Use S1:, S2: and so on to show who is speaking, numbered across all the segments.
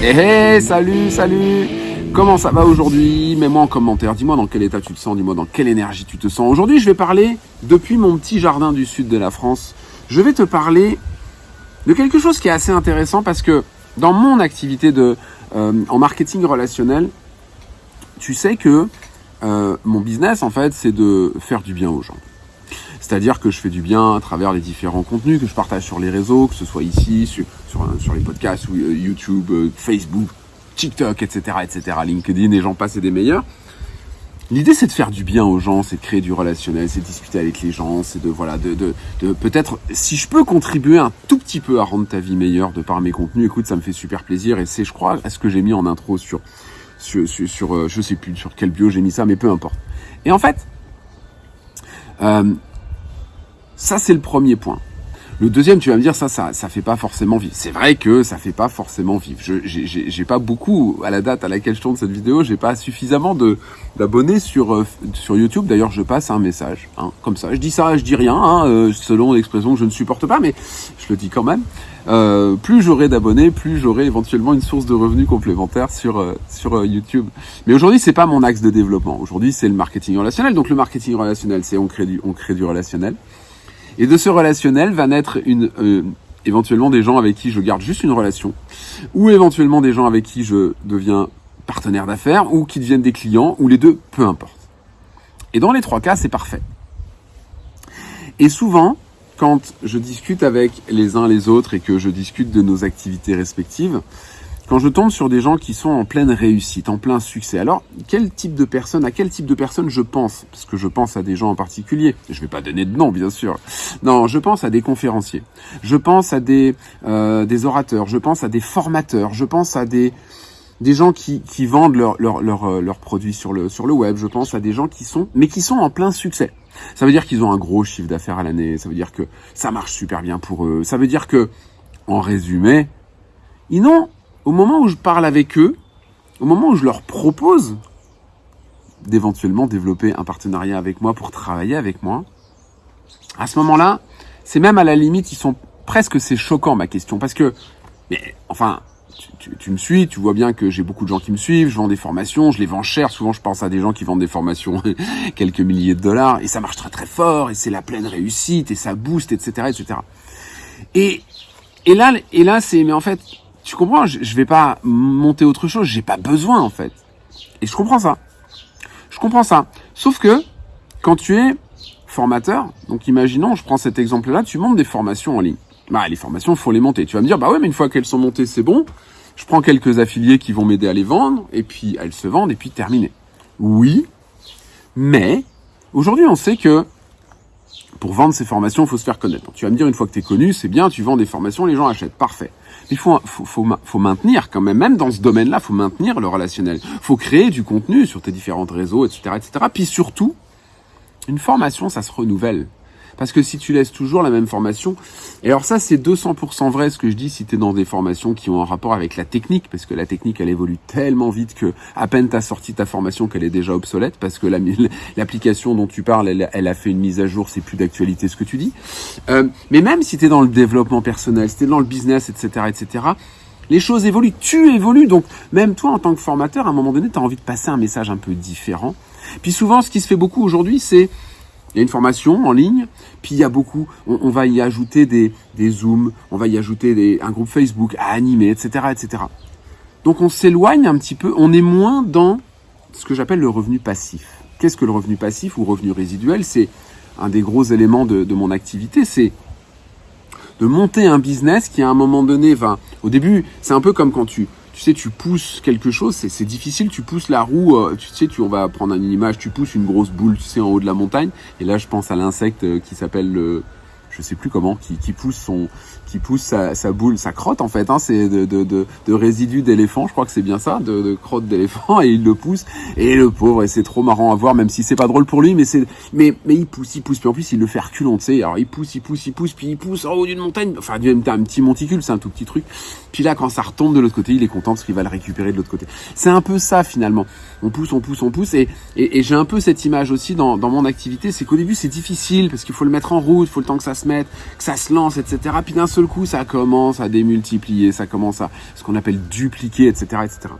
S1: Eh hey, salut, salut Comment ça va aujourd'hui? Mets-moi en commentaire, dis-moi dans quel état tu te sens, dis-moi dans quelle énergie tu te sens. Aujourd'hui, je vais parler, depuis mon petit jardin du sud de la France, je vais te parler de quelque chose qui est assez intéressant parce que dans mon activité de, euh, en marketing relationnel, tu sais que euh, mon business, en fait, c'est de faire du bien aux gens. C'est-à-dire que je fais du bien à travers les différents contenus que je partage sur les réseaux, que ce soit ici, sur, sur, les podcasts, euh, YouTube, euh, Facebook, TikTok, etc., etc., LinkedIn, et j'en passe et des meilleurs. L'idée, c'est de faire du bien aux gens, c'est de créer du relationnel, c'est de discuter avec les gens, c'est de, voilà, de, de, de peut-être, si je peux contribuer un tout petit peu à rendre ta vie meilleure de par mes contenus, écoute, ça me fait super plaisir, et c'est, je crois, à ce que j'ai mis en intro sur, sur, sur, sur euh, je sais plus sur quel bio j'ai mis ça, mais peu importe. Et en fait, euh, ça, c'est le premier point. Le deuxième, tu vas me dire, ça, ça, ça fait pas forcément vivre. C'est vrai que ça fait pas forcément vivre. Je, j'ai pas beaucoup, à la date à laquelle je tourne cette vidéo, j'ai pas suffisamment de d'abonnés sur euh, sur YouTube. D'ailleurs, je passe un message, hein, comme ça. Je dis ça, je dis rien, hein, euh, selon l'expression que je ne supporte pas, mais je le dis quand même. Euh, plus j'aurai d'abonnés, plus j'aurai éventuellement une source de revenus complémentaire sur euh, sur YouTube. Mais aujourd'hui, c'est pas mon axe de développement. Aujourd'hui, c'est le marketing relationnel. Donc le marketing relationnel, c'est on crée du on crée du relationnel. Et de ce relationnel va naître une, euh, éventuellement des gens avec qui je garde juste une relation, ou éventuellement des gens avec qui je deviens partenaire d'affaires, ou qui deviennent des clients, ou les deux, peu importe. Et dans les trois cas, c'est parfait. Et souvent, quand je discute avec les uns les autres et que je discute de nos activités respectives, quand je tombe sur des gens qui sont en pleine réussite, en plein succès, alors quel type de personne, à quel type de personne je pense? Parce que je pense à des gens en particulier. Je vais pas donner de nom, bien sûr. Non, je pense à des conférenciers. Je pense à des euh, des orateurs. Je pense à des formateurs. Je pense à des des gens qui, qui vendent leurs leur, leur, euh, leurs produits sur le, sur le web. Je pense à des gens qui sont, mais qui sont en plein succès. Ça veut dire qu'ils ont un gros chiffre d'affaires à l'année. Ça veut dire que ça marche super bien pour eux. Ça veut dire que, en résumé, ils n'ont au moment où je parle avec eux, au moment où je leur propose d'éventuellement développer un partenariat avec moi pour travailler avec moi, à ce moment-là, c'est même à la limite, ils sont presque, c'est choquant ma question, parce que, mais enfin, tu, me suis, tu vois bien que j'ai beaucoup de gens qui me suivent, je vends des formations, je les vends cher, souvent je pense à des gens qui vendent des formations quelques milliers de dollars, et ça marche très très fort, et c'est la pleine réussite, et ça booste, etc., etc. Et, et là, et là, c'est, mais en fait, tu comprends je, je vais pas monter autre chose, j'ai pas besoin en fait. Et je comprends ça. Je comprends ça. Sauf que quand tu es formateur, donc imaginons, je prends cet exemple-là, tu montes des formations en ligne. Bah les formations, faut les monter. Tu vas me dire bah ouais, mais une fois qu'elles sont montées, c'est bon. Je prends quelques affiliés qui vont m'aider à les vendre et puis elles se vendent et puis terminé. Oui, mais aujourd'hui, on sait que pour vendre ces formations, il faut se faire connaître. tu vas me dire, une fois que tu connu, c'est bien, tu vends des formations, les gens achètent. Parfait. Mais il faut, faut, faut, faut, maintenir quand même, même dans ce domaine-là, faut maintenir le relationnel. faut créer du contenu sur tes différents réseaux, etc., etc. Puis surtout, une formation, ça se renouvelle. Parce que si tu laisses toujours la même formation, et alors ça c'est 200% vrai ce que je dis si tu es dans des formations qui ont un rapport avec la technique, parce que la technique elle évolue tellement vite que à peine t'as sorti ta formation qu'elle est déjà obsolète, parce que l'application dont tu parles, elle, a fait une mise à jour, c'est plus d'actualité ce que tu dis. Euh, mais même si tu es dans le développement personnel, si tu es dans le business, etc., etc., les choses évoluent, tu évolues, donc même toi en tant que formateur, à un moment donné, tu as envie de passer un message un peu différent. Puis souvent, ce qui se fait beaucoup aujourd'hui, c'est il y a une formation en ligne, puis il y a beaucoup, on, va y ajouter des, des Zooms, on va y ajouter un groupe Facebook à animer, etc., etc. Donc on s'éloigne un petit peu, on est moins dans ce que j'appelle le revenu passif. Qu'est-ce que le revenu passif ou revenu résiduel? C'est un des gros éléments de, de mon activité, c'est de monter un business qui à un moment donné va... Au début, c'est un peu comme quand tu, tu sais, tu pousses quelque chose, c'est difficile, tu pousses la roue, euh, tu sais, tu, on va prendre une image, tu pousses une grosse boule, tu sais, en haut de la montagne, et là, je pense à l'insecte euh, qui s'appelle le, je sais plus comment, qui, qui pousse son, qui pousse sa, sa, boule, sa crotte en fait, hein, c'est de, résidus d'éléphant, je crois que c'est bien ça, de, de crotte d'éléphant, et il le pousse, et le pauvre, et c'est trop marrant à voir, même si c'est pas drôle pour lui, mais c'est, mais, mais il pousse, il pousse, puis en plus il le fait reculant, tu sais, alors il pousse, il pousse, il pousse, puis il pousse en haut d'une montagne, enfin un petit monticule, c'est un tout petit truc, puis là quand ça retombe de l'autre côté, il est content parce qu'il va le récupérer de l'autre côté. C'est un peu ça finalement, on pousse, on pousse, on pousse, et, j'ai un peu cette image aussi dans, mon activité, c'est qu'au début c'est difficile, parce qu'il faut le mettre en route, il faut le temps que ça se mettent, que ça se lance, etc. Puis coup, ça commence à démultiplier, ça commence à ce qu'on appelle dupliquer, etc., etc.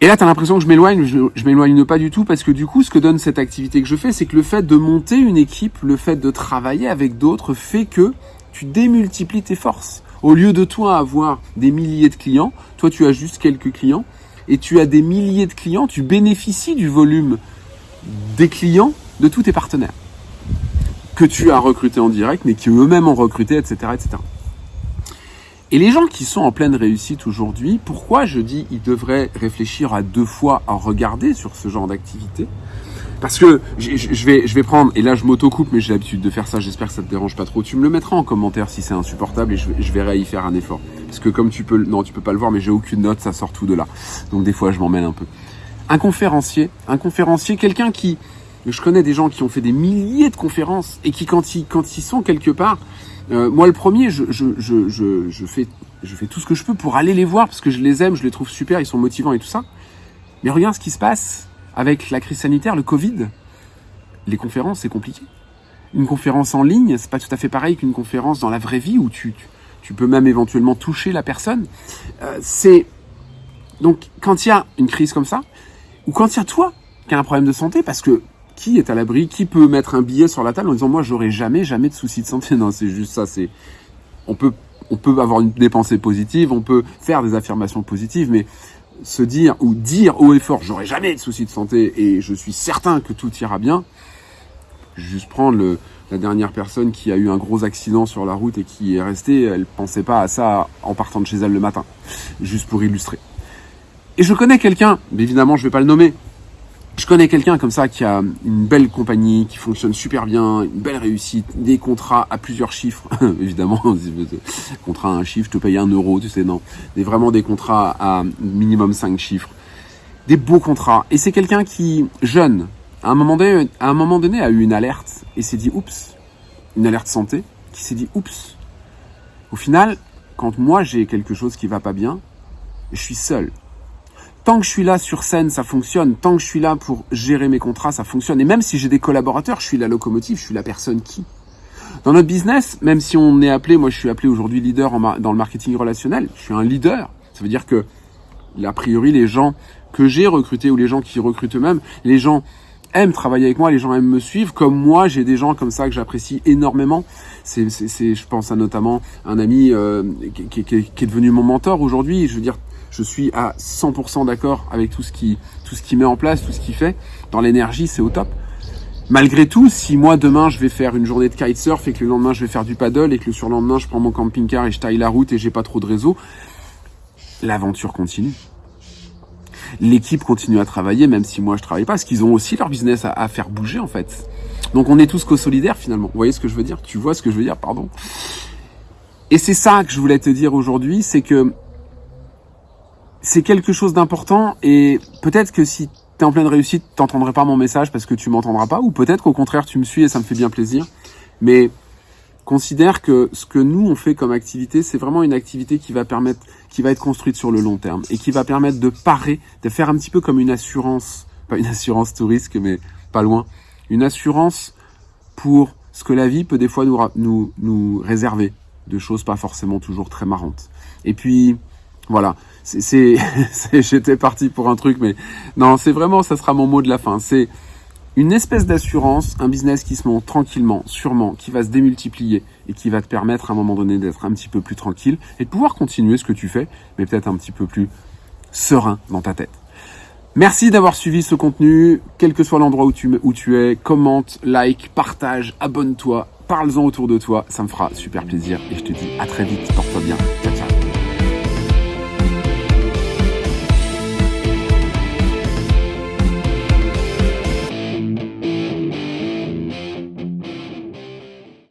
S1: Et là, tu as l'impression que je m'éloigne, je, je m'éloigne pas du tout parce que du coup, ce que donne cette activité que je fais, c'est que le fait de monter une équipe, le fait de travailler avec d'autres fait que tu démultiplies tes forces. Au lieu de toi avoir des milliers de clients, toi tu as juste quelques clients et tu as des milliers de clients, tu bénéficies du volume des clients de tous tes partenaires que tu as recrutés en direct, mais qui eux-mêmes ont recruté, etc., etc. Et les gens qui sont en pleine réussite aujourd'hui, pourquoi je dis ils devraient réfléchir à deux fois à regarder sur ce genre d'activité? Parce que je vais, je vais prendre, et là je m'auto-coupe, mais j'ai l'habitude de faire ça, j'espère que ça te dérange pas trop. Tu me le mettras en commentaire si c'est insupportable et je, verrai y faire un effort. Parce que comme tu peux, non tu peux pas le voir, mais j'ai aucune note, ça sort tout de là. Donc des fois je m'en un peu. Un conférencier, un conférencier, quelqu'un qui, je connais des gens qui ont fait des milliers de conférences et qui quand ils, quand ils sont quelque part, euh, moi, le premier, je, je, je, je, fais, je fais tout ce que je peux pour aller les voir parce que je les aime, je les trouve super, ils sont motivants et tout ça. Mais regarde ce qui se passe avec la crise sanitaire, le Covid. Les conférences, c'est compliqué. Une conférence en ligne, c'est pas tout à fait pareil qu'une conférence dans la vraie vie où tu, tu, peux même éventuellement toucher la personne. Euh, c'est donc quand il y a une crise comme ça, ou quand il y a toi qui as un problème de santé, parce que qui est à l'abri Qui peut mettre un billet sur la table en disant moi j'aurai jamais jamais de soucis de santé Non, c'est juste ça. C'est on peut on peut avoir une, des pensées positives, on peut faire des affirmations positives, mais se dire ou dire haut et fort j'aurai jamais de soucis de santé et je suis certain que tout ira bien. Juste prendre la dernière personne qui a eu un gros accident sur la route et qui est restée, elle pensait pas à ça en partant de chez elle le matin, juste pour illustrer. Et je connais quelqu'un, mais évidemment je vais pas le nommer, je connais quelqu'un comme ça qui a une belle compagnie, qui fonctionne super bien, une belle réussite, des contrats à plusieurs chiffres, évidemment, contrat à un chiffre, te paye un euro, tu sais, non. Des, vraiment des contrats à minimum cinq chiffres. Des beaux contrats. Et c'est quelqu'un qui, jeune, à un, moment donné, à un moment donné, a eu une alerte et s'est dit, oups, une alerte santé, qui s'est dit, oups. Au final, quand moi j'ai quelque chose qui va pas bien, je suis seul tant que je suis là sur scène, ça fonctionne. Tant que je suis là pour gérer mes contrats, ça fonctionne. Et même si j'ai des collaborateurs, je suis la locomotive, je suis la personne qui. Dans notre business, même si on est appelé, moi je suis appelé aujourd'hui leader dans le marketing relationnel, je suis un leader. Ça veut dire que, a priori, les gens que j'ai recrutés ou les gens qui recrutent eux-mêmes, les gens aiment travailler avec moi, les gens aiment me suivre. Comme moi, j'ai des gens comme ça que j'apprécie énormément. C'est, je pense à notamment un ami euh, qui, qui, qui, est devenu mon mentor aujourd'hui. Je veux dire, je suis à 100% d'accord avec tout ce qui tout ce qui met en place, tout ce qu'il fait. Dans l'énergie, c'est au top. Malgré tout, si moi demain je vais faire une journée de kitesurf et que le lendemain je vais faire du paddle et que le surlendemain je prends mon camping-car et je taille la route et j'ai pas trop de réseau, l'aventure continue. L'équipe continue à travailler même si moi je travaille pas, parce qu'ils ont aussi leur business à, faire bouger en fait. Donc on est tous co-solidaires finalement. Vous voyez ce que je veux dire? Tu vois ce que je veux dire? Pardon. Et c'est ça que je voulais te dire aujourd'hui, c'est que c'est quelque chose d'important et peut-être que si tu es en pleine réussite, t'entendrais pas mon message parce que tu m'entendras pas ou peut-être qu'au contraire tu me suis et ça me fait bien plaisir. Mais considère que ce que nous on fait comme activité, c'est vraiment une activité qui va permettre qui va être construite sur le long terme et qui va permettre de parer, de faire un petit peu comme une assurance, pas une assurance tout risque mais pas loin, une assurance pour ce que la vie peut des fois nous nous nous réserver de choses pas forcément toujours très marrantes. Et puis voilà, c'est, j'étais parti pour un truc, mais non, c'est vraiment, ça sera mon mot de la fin. C'est une espèce d'assurance, un business qui se monte tranquillement, sûrement, qui va se démultiplier et qui va te permettre à un moment donné d'être un petit peu plus tranquille et de pouvoir continuer ce que tu fais, mais peut-être un petit peu plus serein dans ta tête. Merci d'avoir suivi ce contenu, quel que soit l'endroit où tu, où tu es, commente, like, partage, abonne-toi, parle-en autour de toi, ça me fera super plaisir et je te dis à très vite, porte-toi bien.